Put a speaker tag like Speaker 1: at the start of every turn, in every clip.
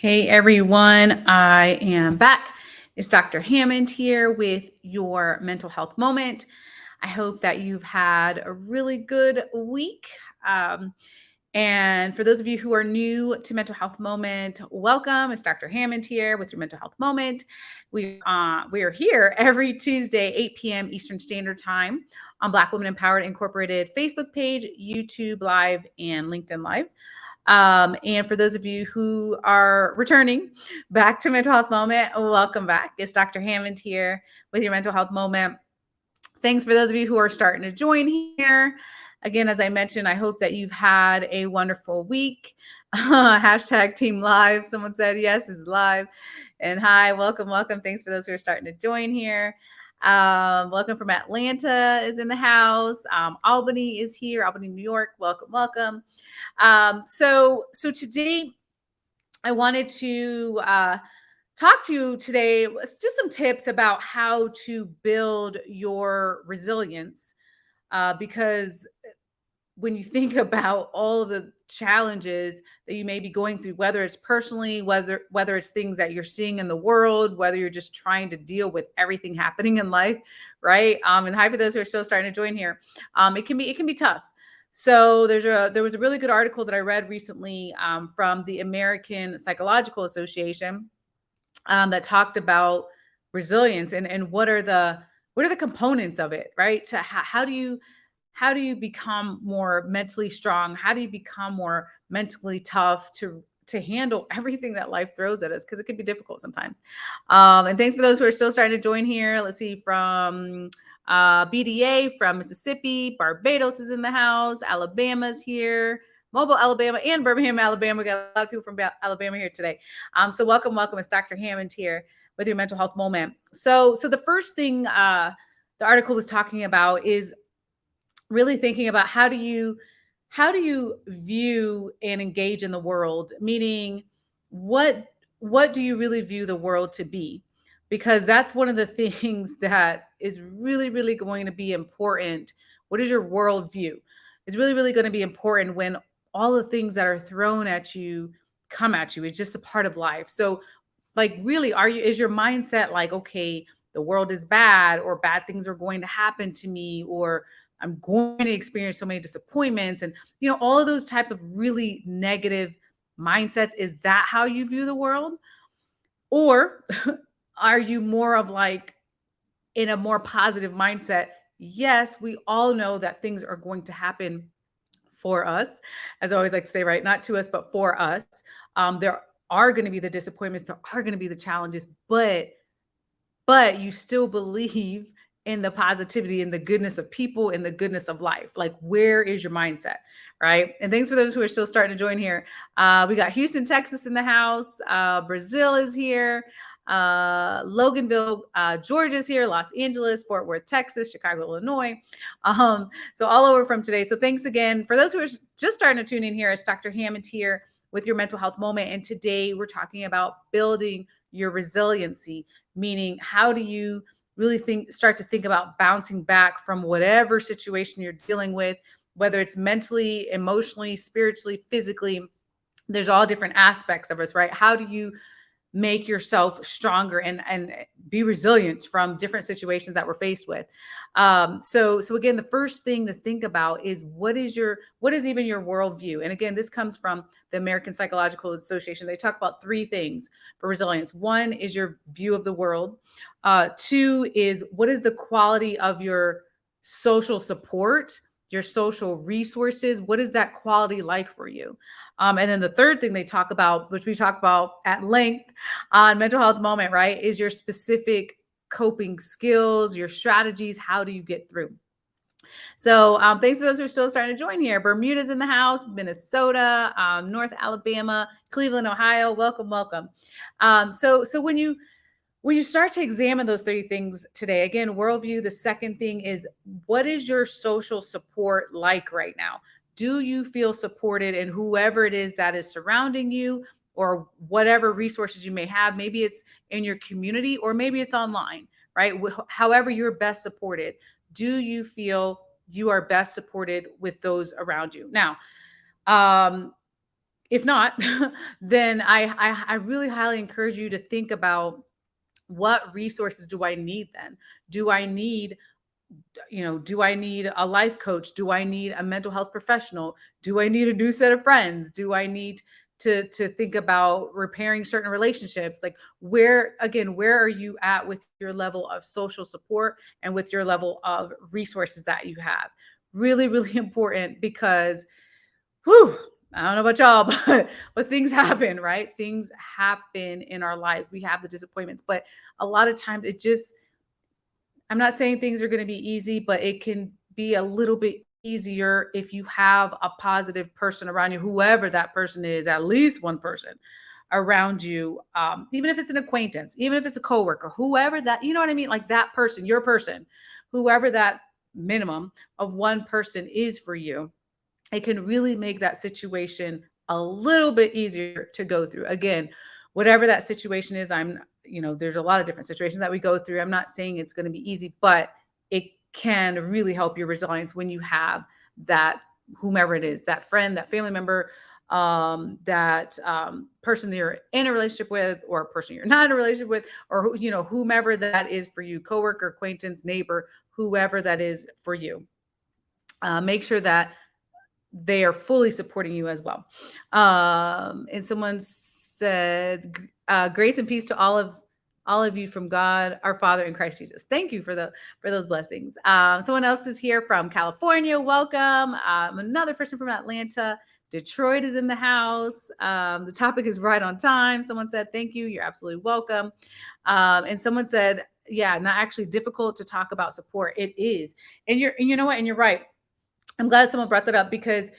Speaker 1: Hey everyone, I am back. It's Dr. Hammond here with your mental health moment. I hope that you've had a really good week. Um, and for those of you who are new to Mental Health Moment, welcome. It's Dr. Hammond here with your Mental Health Moment. We uh, we are here every Tuesday, 8 p.m. Eastern Standard Time on Black Women Empowered Incorporated Facebook page, YouTube Live, and LinkedIn Live. Um, and for those of you who are returning back to Mental Health Moment, welcome back. It's Dr. Hammond here with your Mental Health Moment. Thanks for those of you who are starting to join here. Again, as I mentioned, I hope that you've had a wonderful week. hashtag team live. Someone said, yes, is live. And hi, welcome, welcome. Thanks for those who are starting to join here. Um, welcome from Atlanta is in the house. Um, Albany is here. Albany, New York. Welcome, welcome. Um, so, so today I wanted to uh, talk to you today. Just some tips about how to build your resilience, uh, because when you think about all of the challenges that you may be going through, whether it's personally, whether whether it's things that you're seeing in the world, whether you're just trying to deal with everything happening in life, right? Um, and hi for those who are still starting to join here. Um, it can be it can be tough. So there's a there was a really good article that I read recently um, from the American Psychological Association um, that talked about resilience and and what are the what are the components of it, right? To how, how do you how do you become more mentally strong? How do you become more mentally tough to to handle everything that life throws at us because it can be difficult sometimes. Um, and thanks for those who are still starting to join here. Let's see from uh, BDA from Mississippi, Barbados is in the house, Alabama's here. Mobile, Alabama, and Birmingham, Alabama. We got a lot of people from Alabama here today. Um, so welcome, welcome. It's Dr. Hammond here with your mental health moment. So, so the first thing uh, the article was talking about is really thinking about how do you how do you view and engage in the world? Meaning what what do you really view the world to be? Because that's one of the things that is really really going to be important. What is your worldview? It's really really going to be important when all the things that are thrown at you come at you. It's just a part of life. So like really are you is your mindset like okay the world is bad or bad things are going to happen to me or I'm going to experience so many disappointments and you know all of those type of really negative mindsets. Is that how you view the world? Or are you more of like in a more positive mindset? Yes we all know that things are going to happen for us. As i always like to say right not to us but for us. Um, there are going to be the disappointments there are going to be the challenges but but you still believe in the positivity and the goodness of people and the goodness of life. Like, where is your mindset? Right. And thanks for those who are still starting to join here. Uh, we got Houston, Texas in the house. Uh, Brazil is here. Uh, Loganville, uh, Georgia's here, Los Angeles, Fort Worth, Texas, Chicago, Illinois. Um, so all over from today. So thanks again for those who are just starting to tune in here. It's Dr. Hammond here with your mental health moment. And today we're talking about building your resiliency, meaning how do you really think start to think about bouncing back from whatever situation you're dealing with whether it's mentally emotionally spiritually physically there's all different aspects of us right? How do you make yourself stronger and and be resilient from different situations that we're faced with. Um so so again the first thing to think about is what is your what is even your worldview? And again this comes from the american psychological association. They talk about three things for resilience. One is your view of the world. Uh two is what is the quality of your social support your social resources what is that quality like for you? Um, and then the third thing they talk about which we talk about at length on mental health moment right is your specific coping skills your strategies how do you get through? So um, thanks for those who are still starting to join here. Bermuda's in the house minnesota um, north alabama cleveland ohio. Welcome welcome. Um, so so when you when you start to examine those three things today, again, worldview, the second thing is what is your social support like right now? Do you feel supported in whoever it is that is surrounding you or whatever resources you may have? Maybe it's in your community or maybe it's online, right? However, you're best supported. Do you feel you are best supported with those around you? Now, um, if not, then I, I I really highly encourage you to think about what resources do I need then? Do I need you know, do I need a life coach? Do I need a mental health professional? Do I need a new set of friends? Do I need to to think about repairing certain relationships? Like where again, where are you at with your level of social support and with your level of resources that you have? Really, really important because whew, I don't know about y'all, but but things happen, right? Things happen in our lives. We have the disappointments, but a lot of times it just I'm not saying things are going to be easy, but it can be a little bit easier if you have a positive person around you, whoever that person is, at least one person around you, um, even if it's an acquaintance, even if it's a coworker, whoever that, you know what I mean? Like that person, your person, whoever that minimum of one person is for you, it can really make that situation a little bit easier to go through. Again, whatever that situation is, I'm you know, there's a lot of different situations that we go through. I'm not saying it's going to be easy, but it can really help your resilience when you have that whomever it is, that friend, that family member, um, that um, person that you're in a relationship with, or a person you're not in a relationship with, or you know, whomever that is for you, coworker, acquaintance, neighbor, whoever that is for you. Uh, make sure that they are fully supporting you as well. Um, and someone said, uh, grace and peace to all of all of you from God, our Father in Christ Jesus. Thank you for the for those blessings. Um, someone else is here from California. Welcome. Um, another person from Atlanta. Detroit is in the house. Um, the topic is right on time. Someone said, "Thank you. You're absolutely welcome." Um, and someone said, "Yeah, not actually difficult to talk about support. It is." And you're, and you know what? And you're right. I'm glad someone brought that up because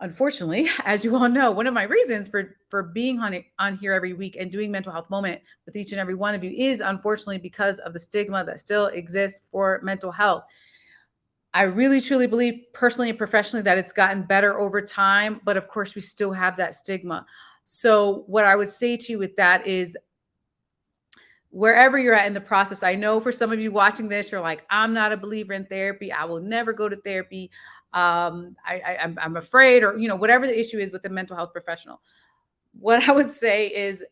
Speaker 1: unfortunately, as you all know, one of my reasons for for being on on here every week and doing mental health moment with each and every one of you is unfortunately because of the stigma that still exists for mental health. I really truly believe personally and professionally that it's gotten better over time, but of course we still have that stigma. So what I would say to you with that is wherever you're at in the process, I know for some of you watching this, you're like, I'm not a believer in therapy. I will never go to therapy um, I, I, I'm, I'm afraid, or you know, whatever the issue is with a mental health professional. What I would say is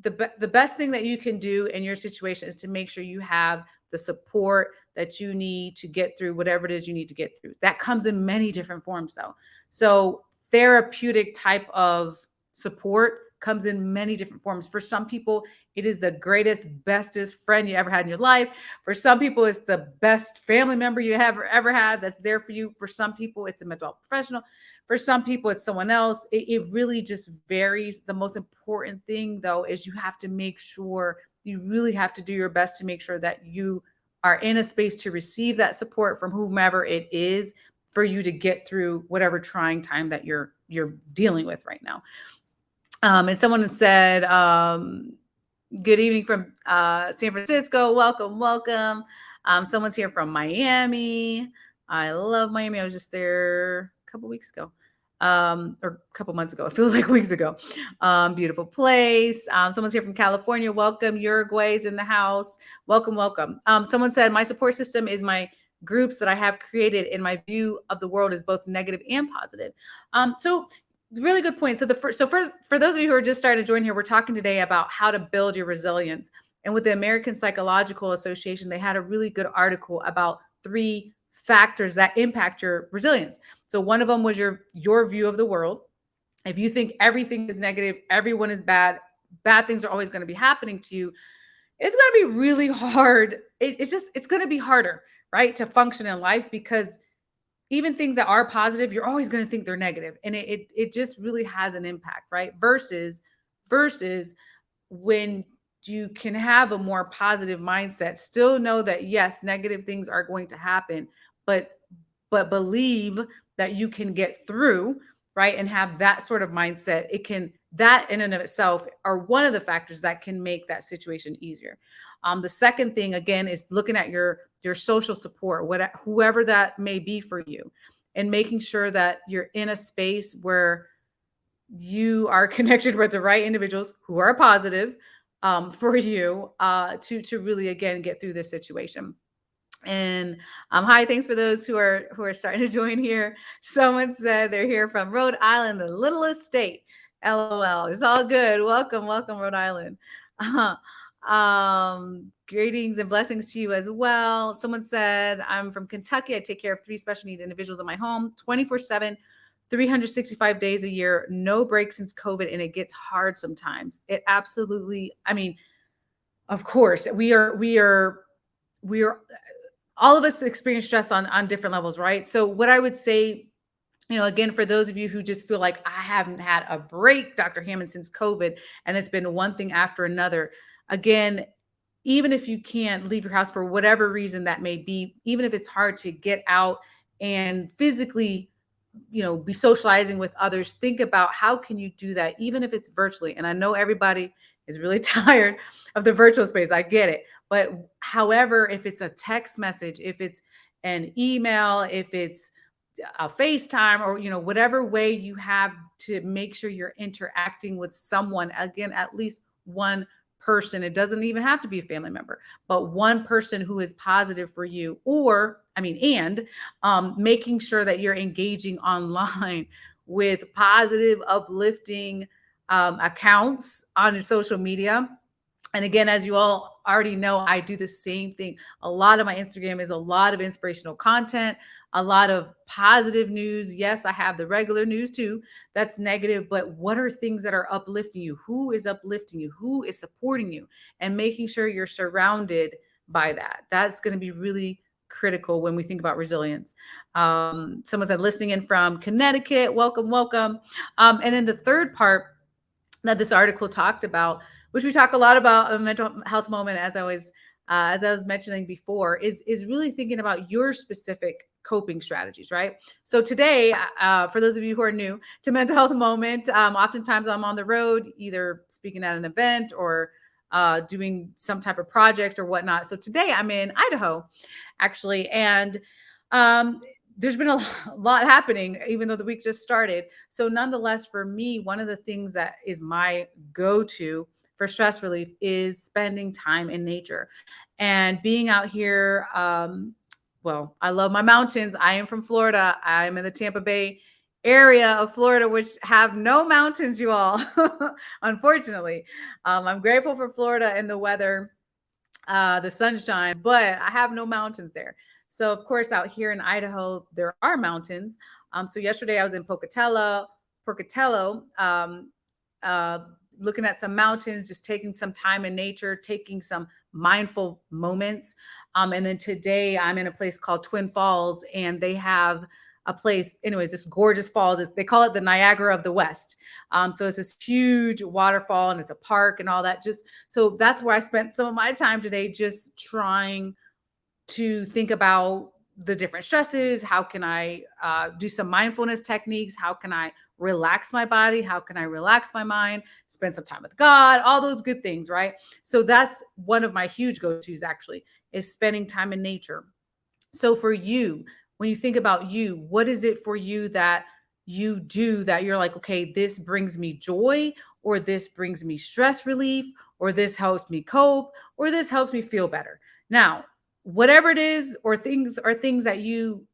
Speaker 1: the be- the best thing that you can do in your situation is to make sure you have the support that you need to get through whatever it is you need to get through. That comes in many different forms, though. So therapeutic type of support comes in many different forms. For some people, it is the greatest, bestest friend you ever had in your life. For some people, it's the best family member you have ever had that's there for you. For some people, it's a mental health professional. For some people, it's someone else. It, it really just varies. The most important thing, though, is you have to make sure you really have to do your best to make sure that you are in a space to receive that support from whomever it is for you to get through whatever trying time that you're you're dealing with right now. Um, and someone said, um, good evening from uh, San Francisco. Welcome, welcome. Um, someone's here from Miami. I love Miami. I was just there a couple weeks ago. Um, or a couple months ago. It feels like weeks ago. Um, beautiful place. Um, someone's here from California. Welcome. Uruguay's in the house. Welcome, welcome. Um, someone said, My support system is my groups that I have created in my view of the world is both negative and positive. Um, so really good point. So the first, so for for those of you who are just starting to join here, we're talking today about how to build your resilience. And with the American Psychological Association, they had a really good article about three factors that impact your resilience. So one of them was your your view of the world. If you think everything is negative, everyone is bad, bad things are always going to be happening to you, it's going to be really hard. It, it's just it's going to be harder, right, to function in life because even things that are positive, you're always going to think they're negative, and it, it it just really has an impact, right? Versus versus when you can have a more positive mindset, still know that yes, negative things are going to happen, but but believe that you can get through, right? And have that sort of mindset. It can that in and of itself are one of the factors that can make that situation easier. Um, the second thing again is looking at your your social support, whatever whoever that may be for you, and making sure that you're in a space where you are connected with the right individuals who are positive um, for you uh, to to really again get through this situation. And um, hi, thanks for those who are who are starting to join here. Someone said they're here from Rhode Island, the littlest state. LOL. It's all good. Welcome, welcome, Rhode Island. Uh, um, greetings and blessings to you as well. Someone said, I'm from Kentucky. I take care of three special needs individuals in my home 24 7, 365 days a year, no break since COVID. And it gets hard sometimes. It absolutely, I mean, of course, we are, we are, we are, all of us experience stress on, on different levels, right? So, what I would say you know, again, for those of you who just feel like I haven't had a break, Dr. Hammond, since COVID, and it's been one thing after another, again, even if you can't leave your house for whatever reason that may be, even if it's hard to get out and physically, you know, be socializing with others, think about how can you do that, even if it's virtually. And I know everybody is really tired of the virtual space. I get it. But however, if it's a text message, if it's an email, if it's a FaceTime or you know whatever way you have to make sure you're interacting with someone again at least one person it doesn't even have to be a family member but one person who is positive for you or i mean and um, making sure that you're engaging online with positive uplifting um, accounts on social media and again, as you all already know, I do the same thing. A lot of my Instagram is a lot of inspirational content, a lot of positive news. Yes, I have the regular news too. That's negative, but what are things that are uplifting you? Who is uplifting you? Who is supporting you? And making sure you're surrounded by that. That's going to be really critical when we think about resilience. Um, someone said listening in from Connecticut. Welcome, welcome. Um, and then the third part that this article talked about which we talk a lot about a mental health moment, as I was uh, as I was mentioning before, is is really thinking about your specific coping strategies, right? So today, uh, for those of you who are new to mental health moment, um, oftentimes I'm on the road, either speaking at an event or uh, doing some type of project or whatnot. So today I'm in Idaho, actually, and um, there's been a lot happening, even though the week just started. So nonetheless, for me, one of the things that is my go-to for stress relief is spending time in nature and being out here. Um, well, I love my mountains. I am from Florida. I'm in the Tampa Bay area of Florida, which have no mountains, you all, unfortunately. Um, I'm grateful for Florida and the weather, uh, the sunshine, but I have no mountains there. So, of course, out here in Idaho, there are mountains. Um, so, yesterday I was in Pocatello, Pocatello, um, uh, looking at some mountains, just taking some time in nature, taking some mindful moments. Um, and then today I'm in a place called Twin Falls, and they have a place, anyways, this gorgeous falls. It's, they call it the Niagara of the West. Um, so it's this huge waterfall and it's a park and all that. Just so that's where I spent some of my time today, just trying to think about the different stresses. How can I uh, do some mindfulness techniques? How can I relax my body? How can I relax my mind? Spend some time with God, all those good things, right? So that's one of my huge go tos actually is spending time in nature. So for you, when you think about you, what is it for you that you do that you're like, okay, this brings me joy, or this brings me stress relief, or this helps me cope, or this helps me feel better? Now, whatever it is, or things or things that you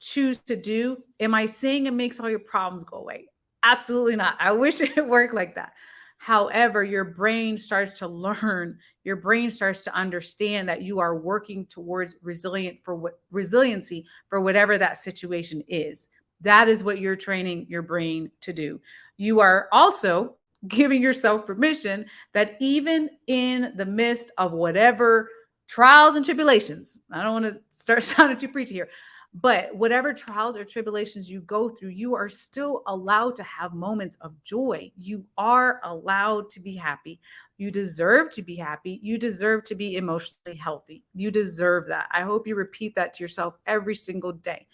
Speaker 1: choose to do, am I saying it makes all your problems go away? Absolutely not. I wish it worked like that. However, your brain starts to learn, your brain starts to understand that you are working towards resilient for what resiliency for whatever that situation is. That is what you're training your brain to do. You are also giving yourself permission that even in the midst of whatever trials and tribulations, I don't want to start sounding too preachy here, but whatever trials or tribulations you go through, you are still allowed to have moments of joy. You are allowed to be happy. You deserve to be happy. You deserve to be emotionally healthy. You deserve that. I hope you repeat that to yourself every single day.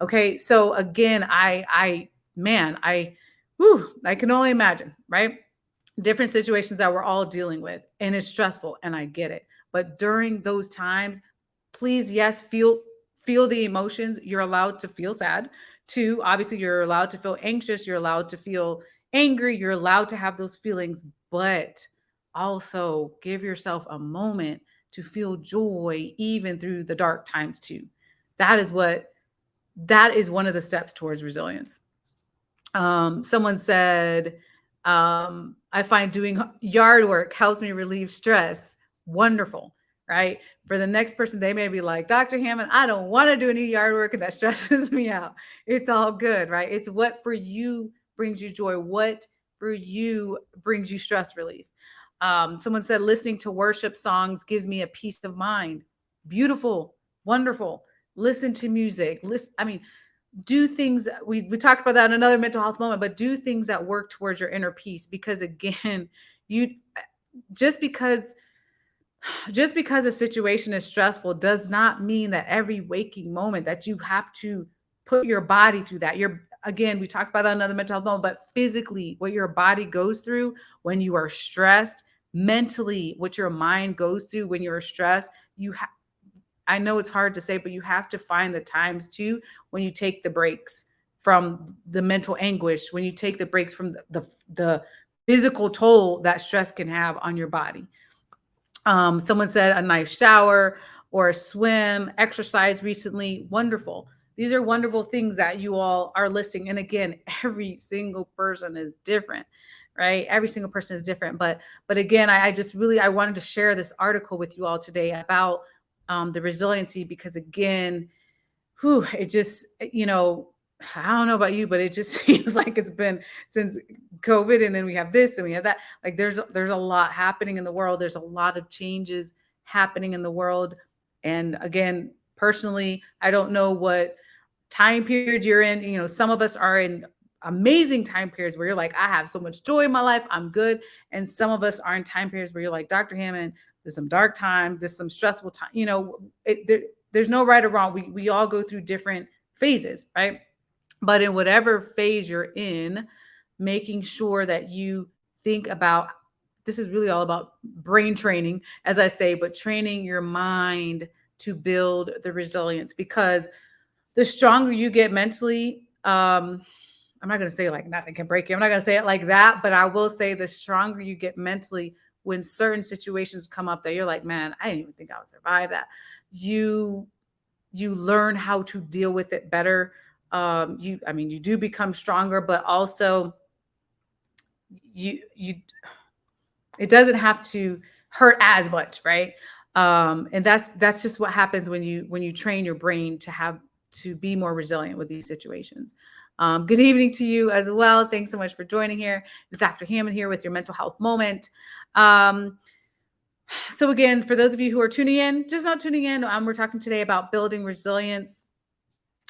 Speaker 1: Okay. So again, I, I, man, I, whew, I can only imagine, right? Different situations that we're all dealing with, and it's stressful, and I get it. But during those times, please, yes, feel feel the emotions. You're allowed to feel sad. Two, obviously, you're allowed to feel anxious. You're allowed to feel angry. You're allowed to have those feelings, but also give yourself a moment to feel joy even through the dark times too. That is what that is one of the steps towards resilience. Um, someone said, um, I find doing yard work helps me relieve stress. Wonderful, right? For the next person, they may be like, Dr. Hammond, I don't want to do any yard work and that stresses me out. It's all good, right? It's what for you brings you joy, what for you brings you stress relief. Um, someone said, listening to worship songs gives me a peace of mind. Beautiful, wonderful. Listen to music. Listen, I mean, do things we, we talked about that in another mental health moment but do things that work towards your inner peace because again you just because just because a situation is stressful does not mean that every waking moment that you have to put your body through that you're again we talked about that another mental health moment but physically what your body goes through when you are stressed mentally what your mind goes through when you're stressed you have I know it's hard to say, but you have to find the times too when you take the breaks from the mental anguish, when you take the breaks from the, the, the physical toll that stress can have on your body. Um, someone said a nice shower or a swim, exercise recently, wonderful. These are wonderful things that you all are listing. And again, every single person is different, right? Every single person is different. But but again, I, I just really I wanted to share this article with you all today about um, the resiliency because again, whew, it just, you know, I don't know about you, but it just seems like it's been since COVID and then we have this and we have that. Like there's there's a lot happening in the world. There's a lot of changes happening in the world. And again, personally, I don't know what time period you're in. You know, some of us are in amazing time periods where you're like, I have so much joy in my life, I'm good. And some of us are in time periods where you're like, Dr. Hammond, there's some dark times, there's some stressful time. You know, it, there, there's no right or wrong. We we all go through different phases, right? But in whatever phase you're in, making sure that you think about this is really all about brain training, as I say, but training your mind to build the resilience because the stronger you get mentally, um, I'm not going to say like nothing can break you. I'm not going to say it like that, but I will say the stronger you get mentally, when certain situations come up that you're like, man, I didn't even think I would survive that. You you learn how to deal with it better. Um, you, I mean, you do become stronger, but also you you it doesn't have to hurt as much, right? Um, and that's that's just what happens when you when you train your brain to have to be more resilient with these situations. Um, good evening to you as well. Thanks so much for joining here. It's Dr. Hammond here with your mental health moment. Um, so again, for those of you who are tuning in, just not tuning in, um, we're talking today about building resilience,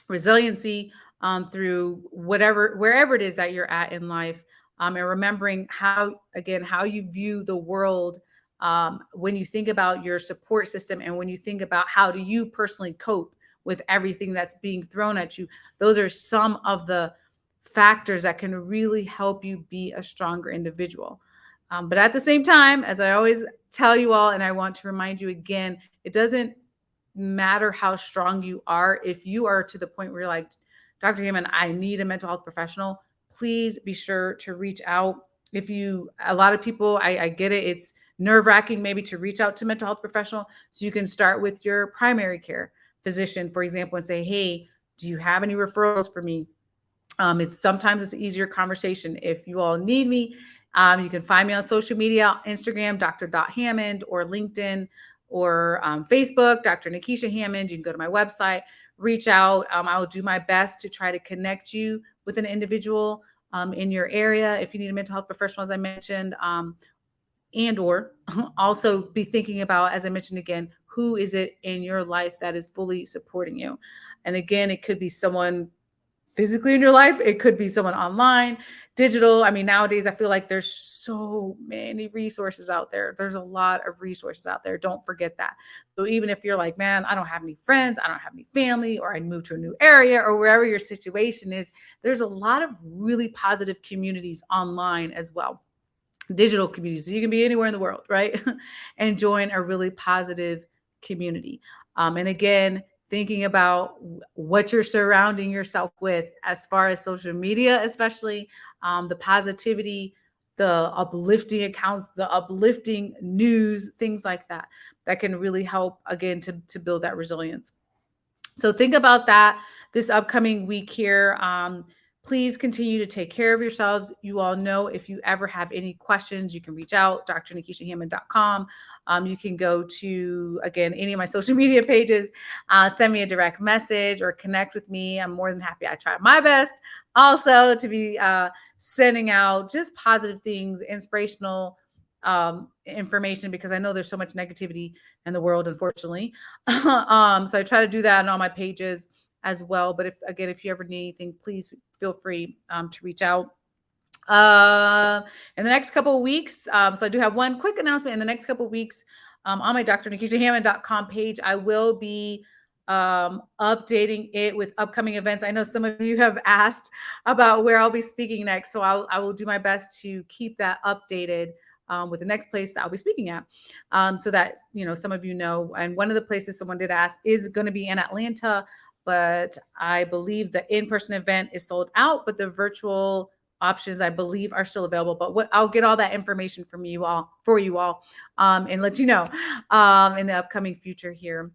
Speaker 1: resiliency um, through whatever, wherever it is that you're at in life, um, and remembering how, again, how you view the world um, when you think about your support system and when you think about how do you personally cope with everything that's being thrown at you. Those are some of the factors that can really help you be a stronger individual. Um, but at the same time, as I always tell you all, and I want to remind you again, it doesn't matter how strong you are. If you are to the point where you're like, Dr. Hammond, I need a mental health professional, please be sure to reach out. If you, a lot of people, I, I get it, it's nerve wracking maybe to reach out to mental health professional. So you can start with your primary care physician, for example, and say, hey, do you have any referrals for me? Um, it's sometimes it's an easier conversation. If you all need me um, you can find me on social media, Instagram, Dr. Hammond, or LinkedIn, or um, Facebook, Dr. Nikisha Hammond. You can go to my website, reach out. Um, I will do my best to try to connect you with an individual um, in your area. If you need a mental health professional, as I mentioned, um, and or also be thinking about, as I mentioned again, who is it in your life that is fully supporting you? And again, it could be someone physically in your life. It could be someone online, digital. I mean, nowadays I feel like there's so many resources out there. There's a lot of resources out there. Don't forget that. So even if you're like, man, I don't have any friends, I don't have any family, or I moved to a new area, or wherever your situation is, there's a lot of really positive communities online as well. Digital communities. So you can be anywhere in the world, right? and join a really positive community. Um, and again, thinking about what you're surrounding yourself with as far as social media, especially um, the positivity the uplifting accounts, the uplifting news, things like that, that can really help again to, to build that resilience. So think about that this upcoming week here. Um, please continue to take care of yourselves. You all know if you ever have any questions, you can reach out, drnikishahammond.com. Um, you can go to, again, any of my social media pages, uh, send me a direct message or connect with me. I'm more than happy. I try my best also to be uh, sending out just positive things, inspirational um, information because I know there's so much negativity in the world, unfortunately. um, so I try to do that on all my pages as well. But if again, if you ever need anything, please feel free um, to reach out. Uh, in the next couple of weeks, um, so I do have one quick announcement. In the next couple of weeks, um, on my drnikishahammond.com page, I will be um, updating it with upcoming events. I know some of you have asked about where I'll be speaking next, so I'll, I will do my best to keep that updated um, with the next place that I'll be speaking at, um, so that you know some of you know. And one of the places someone did ask is going to be in Atlanta but I believe the in-person event is sold out, but the virtual options I believe are still available. But what I'll get all that information from you all for you all um, and let you know um, in the upcoming future here.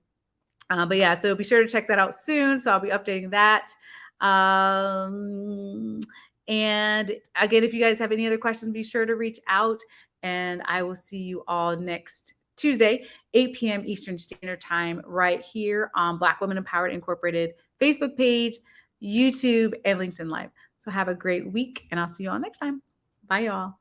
Speaker 1: Uh, but yeah, so be sure to check that out soon. So I'll be updating that. Um, and again, if you guys have any other questions, be sure to reach out and I will see you all next Tuesday, 8 p.m. Eastern Standard Time, right here on Black Women Empowered Incorporated Facebook page, YouTube, and LinkedIn Live. So have a great week, and I'll see you all next time. Bye, y'all.